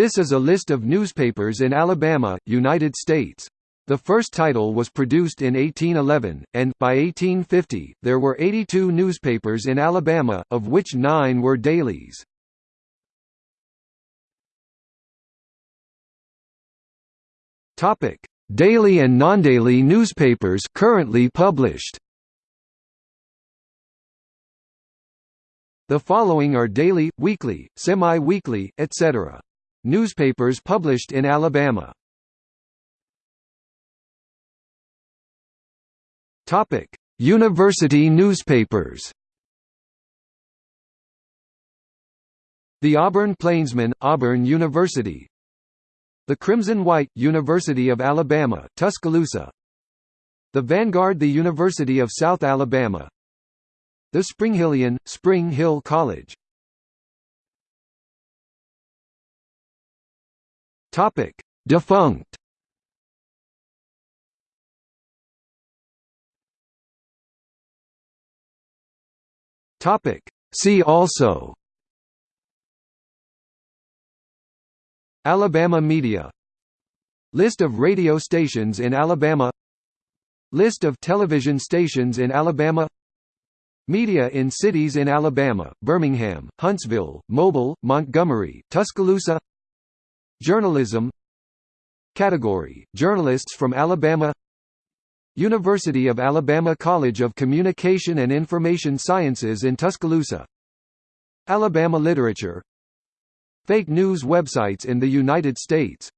This is a list of newspapers in Alabama, United States. The first title was produced in 1811, and, by 1850, there were 82 newspapers in Alabama, of which nine were dailies. Daily and non-daily newspapers currently published The following are daily, weekly, semi-weekly, etc. Newspapers published in Alabama Topic: University newspapers. The Auburn Plainsman, Auburn University. The Crimson White, University of Alabama, Tuscaloosa. The Vanguard, the University of South Alabama. The Springhillian, Spring Hill College. Topic: Defunct. Topic. See also. Alabama media. List of radio stations in Alabama. List of television stations in Alabama. Media in cities in Alabama, Birmingham, Huntsville, Mobile, Montgomery, Tuscaloosa Journalism Category, Journalists from Alabama University of Alabama College of Communication and Information Sciences in Tuscaloosa Alabama Literature Fake news websites in the United States